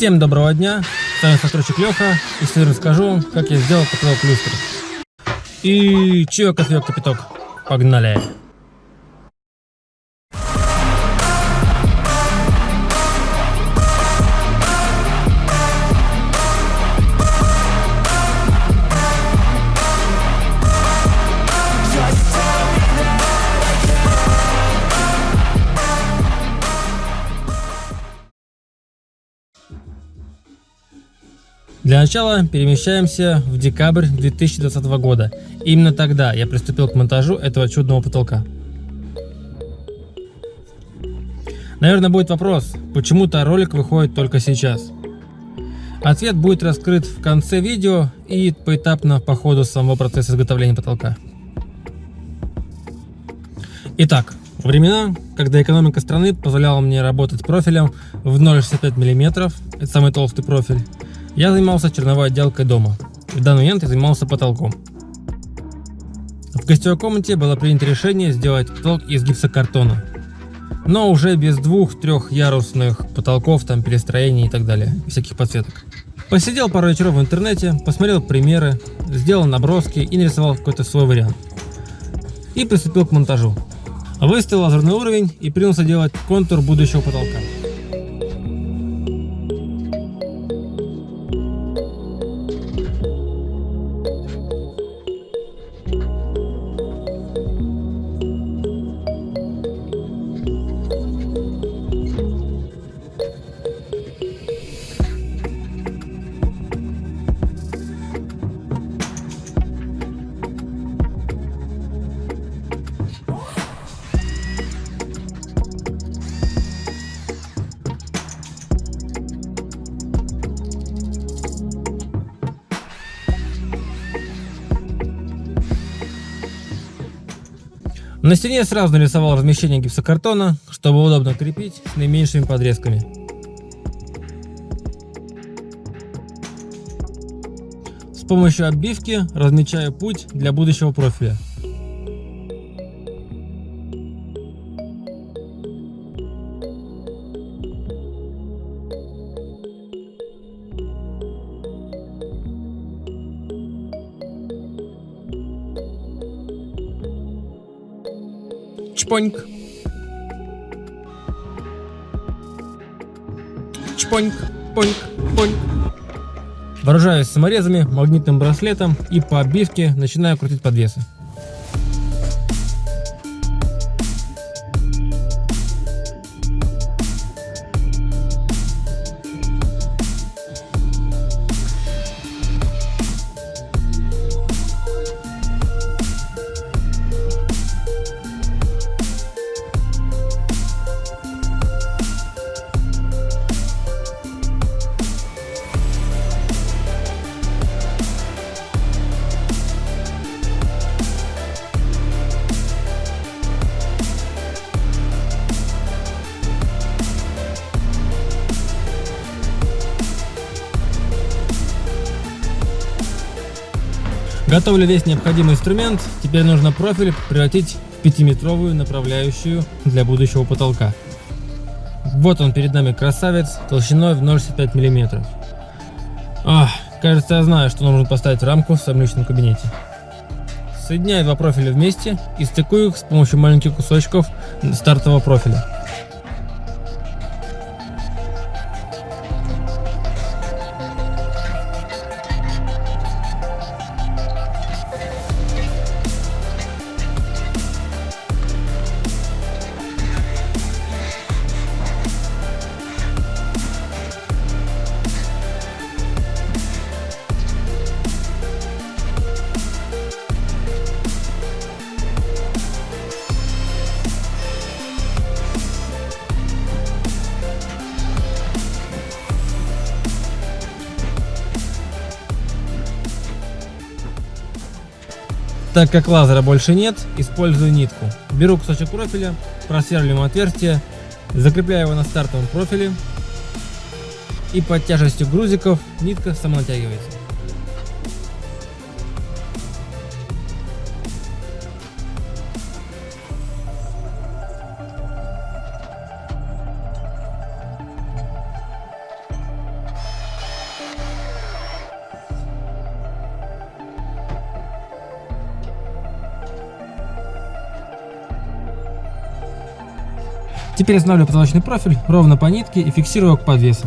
Всем доброго дня, с вами постройщик Леха, и сегодня расскажу, как я сделал потолок люстры. И чё, кофеек кипяток, погнали! Для начала перемещаемся в декабрь 2020 года. Именно тогда я приступил к монтажу этого чудного потолка. Наверное, будет вопрос, почему-то ролик выходит только сейчас. Ответ будет раскрыт в конце видео и поэтапно по ходу самого процесса изготовления потолка. Итак, времена, когда экономика страны позволяла мне работать профилем в 0,65 мм, это самый толстый профиль, я занимался черновой отделкой дома. В данный момент я занимался потолком. В гостевой комнате было принято решение сделать потолок из гипсокартона. Но уже без двух-трех ярусных потолков, там перестроений и так далее, всяких подсветок. Посидел пару вечеров в интернете, посмотрел примеры, сделал наброски и нарисовал какой-то свой вариант. И приступил к монтажу. Выставил лазерный уровень и принялся делать контур будущего потолка. На стене сразу нарисовал размещение гипсокартона, чтобы удобно крепить с наименьшими подрезками. С помощью оббивки размечаю путь для будущего профиля. Чпоньк. Чпоньк, поньк, поньк. Вооружаюсь саморезами, магнитным браслетом и по обивке начинаю крутить подвесы. Готовлю весь необходимый инструмент, теперь нужно профиль превратить в 5-метровую направляющую для будущего потолка. Вот он перед нами красавец толщиной в 0,65 мм. Ах, кажется я знаю, что нужно поставить рамку в своем личном кабинете. Соединяю два профиля вместе и стыкую их с помощью маленьких кусочков стартового профиля. Так как лазера больше нет, использую нитку. Беру кусочек профиля, просверливаем отверстие, закрепляю его на стартовом профиле и под тяжестью грузиков нитка самонатягивается. Теперь устанавливаю потолочный профиль ровно по нитке и фиксирую его к подвесу.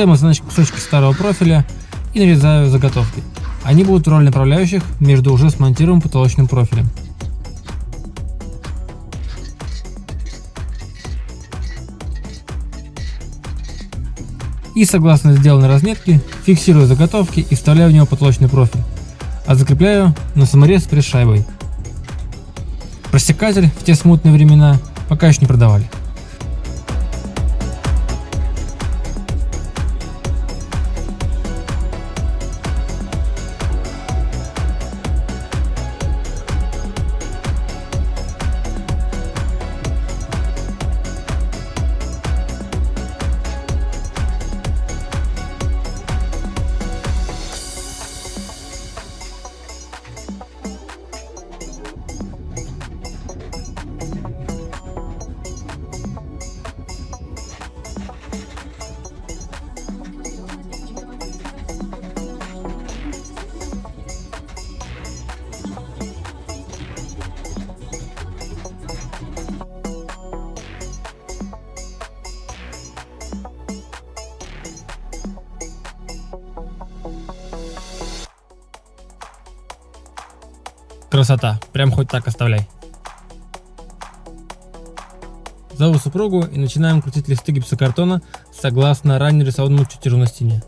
Достаем значит, кусочки старого профиля и нарезаю заготовки. Они будут в роли направляющих между уже смонтированным потолочным профилем. И согласно сделанной разметке, фиксирую заготовки и вставляю в него потолочный профиль, а закрепляю на саморез пресс шайбой. Просекатель в те смутные времена пока еще не продавали. Красота. Прям хоть так оставляй. Зову супругу и начинаем крутить листы гипсокартона согласно ранее рисованному чертежу на стене.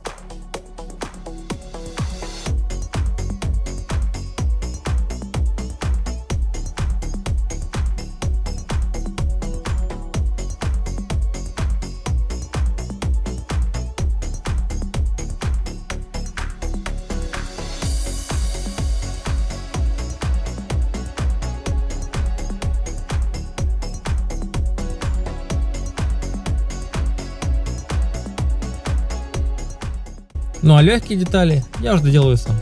Ну а легкие детали я уже доделаю сам.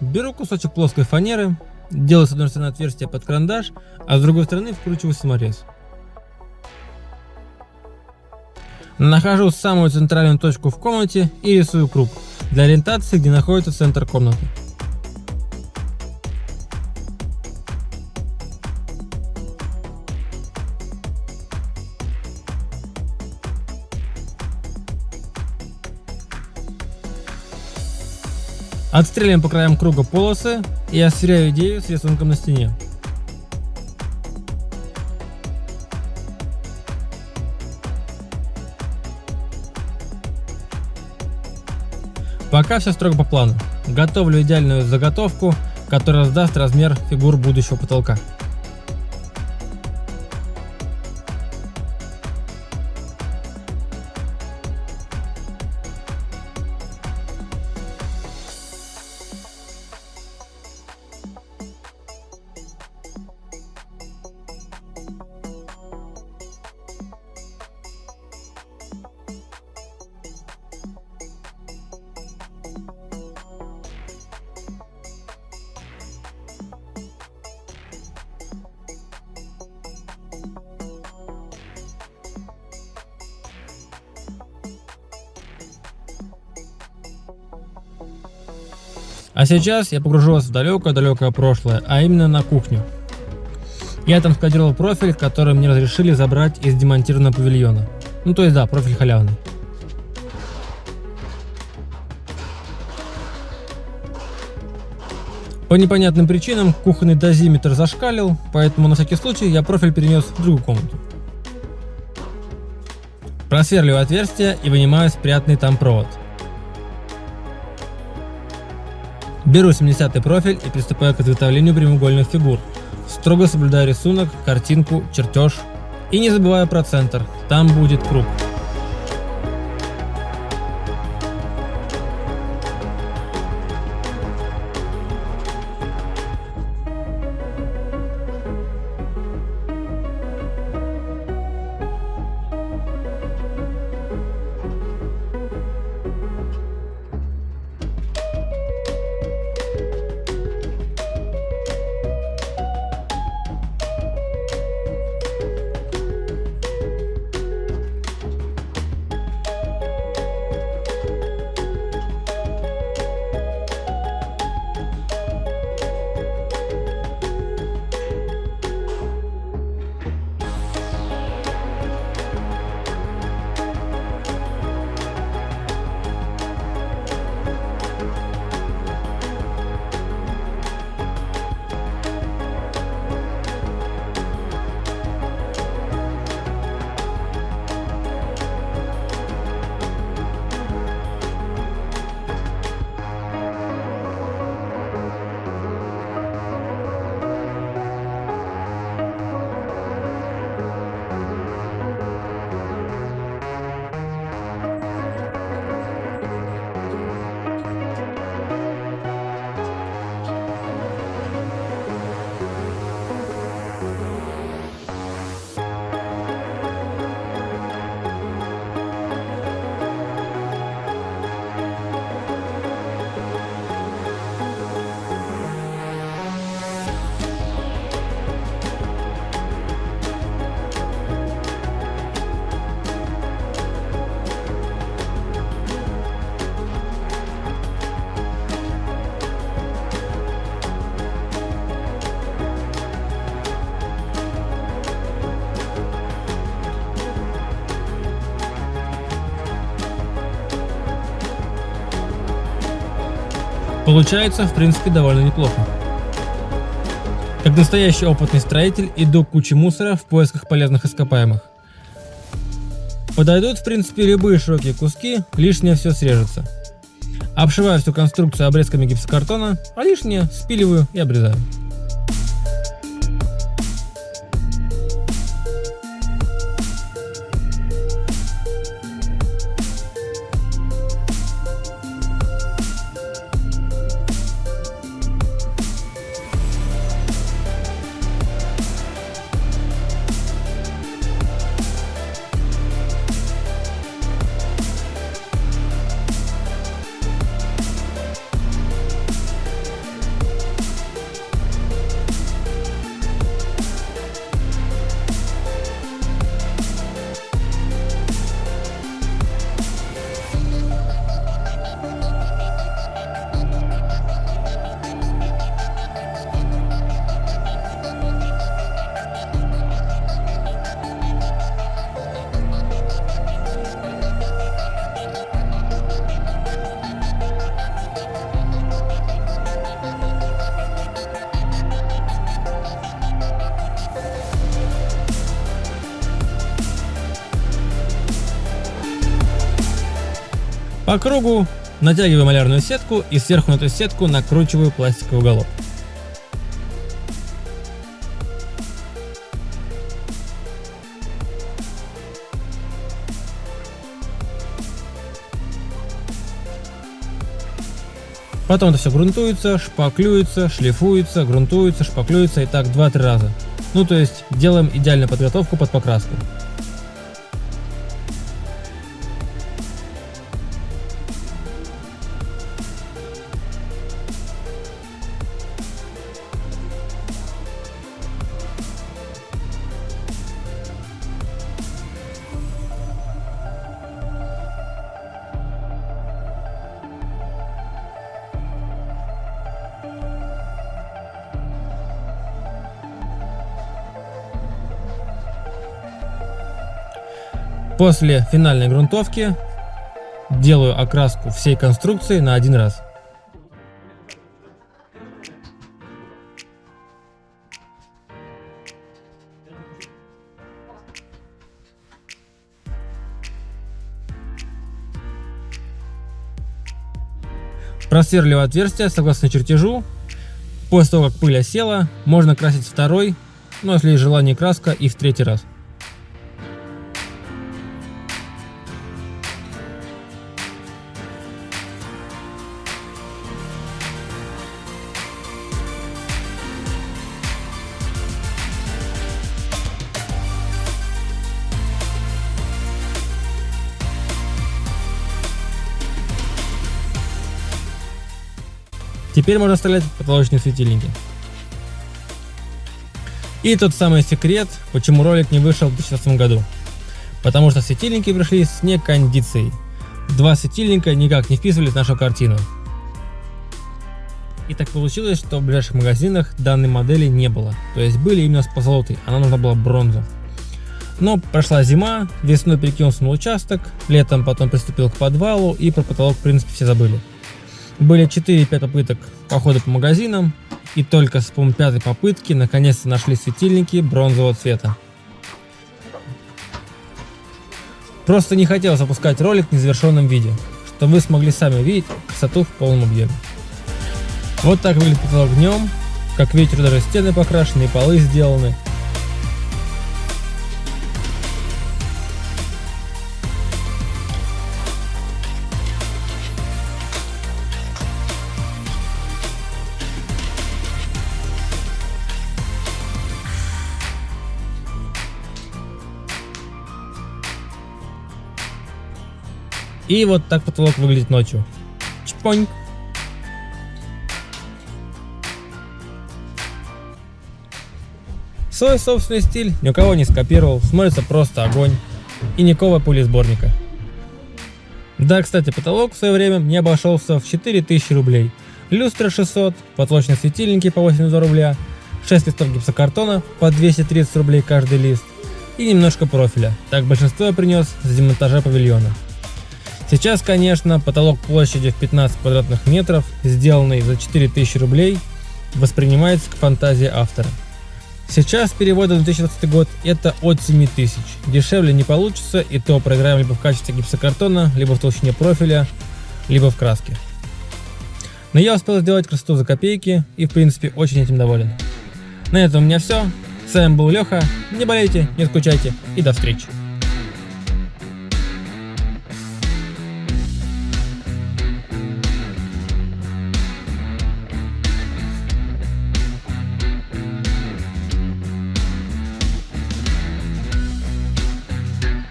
Беру кусочек плоской фанеры, делаю с одной стороны отверстие под карандаш, а с другой стороны вкручиваю саморез. Нахожу самую центральную точку в комнате и рисую круг для ориентации, где находится центр комнаты. Отстреливаем по краям круга полосы и я сверяю идею с рисунком на стене. Пока все строго по плану. Готовлю идеальную заготовку, которая сдаст размер фигур будущего потолка. А сейчас я погружу вас в далекое-далекое прошлое, а именно на кухню. Я там скодировал профиль, который мне разрешили забрать из демонтированного павильона. Ну то есть да, профиль халявный. По непонятным причинам кухонный дозиметр зашкалил, поэтому на всякий случай я профиль перенес в другую комнату. Просверливаю отверстие и вынимаю спрятанный там провод. Беру 70 профиль и приступаю к изготовлению прямоугольных фигур. Строго соблюдаю рисунок, картинку, чертеж. И не забываю про центр, там будет круг. Получается, в принципе, довольно неплохо. Как настоящий опытный строитель, иду к куче мусора в поисках полезных ископаемых. Подойдут, в принципе, любые широкие куски, лишнее все срежется. Обшиваю всю конструкцию обрезками гипсокартона, а лишнее спиливаю и обрезаю. По кругу натягиваю малярную сетку и сверху на эту сетку накручиваю пластиковый уголок. Потом это все грунтуется, шпаклюется, шлифуется, грунтуется, шпаклюется и так 2-3 раза. Ну то есть делаем идеальную подготовку под покраску. После финальной грунтовки делаю окраску всей конструкции на один раз. Просверливаю отверстие согласно чертежу. После того, как пыль осела, можно красить второй, ну если есть желание краска, и в третий раз. Теперь можно вставлять потолочные светильники. И тот самый секрет, почему ролик не вышел в 2016 году. Потому что светильники пришли с некондицией. Два светильника никак не вписывались в нашу картину. И так получилось, что в ближайших магазинах данной модели не было. То есть были именно с позолотой, она нужна была бронза. Но прошла зима, весной перекинулся на участок, летом потом приступил к подвалу и про потолок в принципе все забыли. Были 4-5 попыток похода по магазинам, и только с помощью пятой попытки наконец-то нашли светильники бронзового цвета. Просто не хотел запускать ролик в незавершенном виде, чтобы вы смогли сами увидеть красоту в полном объеме. Вот так выглядит потолок днем, как видите даже стены покрашены и полы сделаны, И вот так потолок выглядит ночью. Чпонь. Свой собственный стиль ни у кого не скопировал, смотрится просто огонь. И никакого пули сборника. Да, кстати, потолок в свое время мне обошелся в 4000 рублей. Люстра 600, потолочные светильники по 82 рубля, 6 листов гипсокартона по 230 рублей каждый лист и немножко профиля. Так большинство я принес с демонтажа павильона. Сейчас, конечно, потолок площадью в 15 квадратных метров, сделанный за 4000 рублей, воспринимается к фантазии автора. Сейчас переводы на 2020 год это от 7000. Дешевле не получится и то проиграем либо в качестве гипсокартона, либо в толщине профиля, либо в краске. Но я успел сделать красоту за копейки и в принципе очень этим доволен. На этом у меня все. С вами был Леха. Не болейте, не скучайте и до встречи.